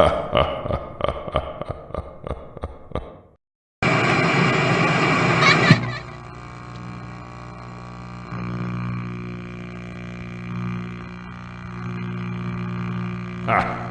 Ha ha ha. ha ha!